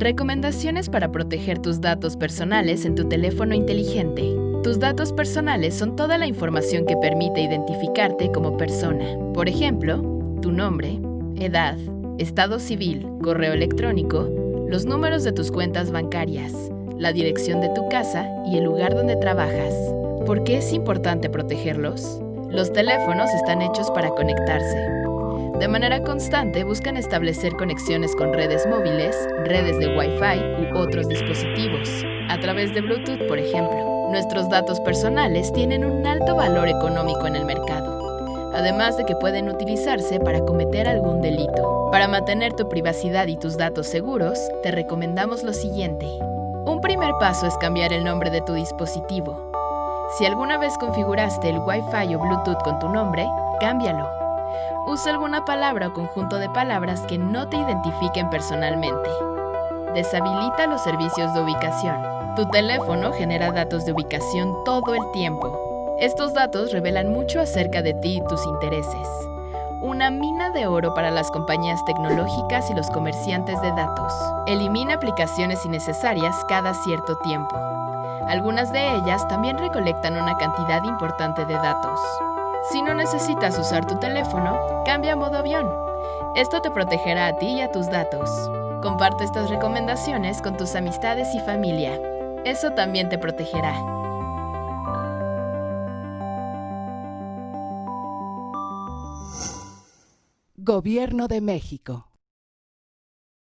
Recomendaciones para proteger tus datos personales en tu teléfono inteligente. Tus datos personales son toda la información que permite identificarte como persona. Por ejemplo, tu nombre, edad, estado civil, correo electrónico, los números de tus cuentas bancarias, la dirección de tu casa y el lugar donde trabajas. ¿Por qué es importante protegerlos? Los teléfonos están hechos para conectarse. De manera constante buscan establecer conexiones con redes móviles, redes de Wi-Fi u otros dispositivos, a través de Bluetooth, por ejemplo. Nuestros datos personales tienen un alto valor económico en el mercado, además de que pueden utilizarse para cometer algún delito. Para mantener tu privacidad y tus datos seguros, te recomendamos lo siguiente. Un primer paso es cambiar el nombre de tu dispositivo. Si alguna vez configuraste el Wi-Fi o Bluetooth con tu nombre, cámbialo. Usa alguna palabra o conjunto de palabras que no te identifiquen personalmente. Deshabilita los servicios de ubicación. Tu teléfono genera datos de ubicación todo el tiempo. Estos datos revelan mucho acerca de ti y tus intereses. Una mina de oro para las compañías tecnológicas y los comerciantes de datos. Elimina aplicaciones innecesarias cada cierto tiempo. Algunas de ellas también recolectan una cantidad importante de datos. Si no necesitas usar tu teléfono, cambia a modo avión. Esto te protegerá a ti y a tus datos. Comparte estas recomendaciones con tus amistades y familia. Eso también te protegerá. Gobierno de México.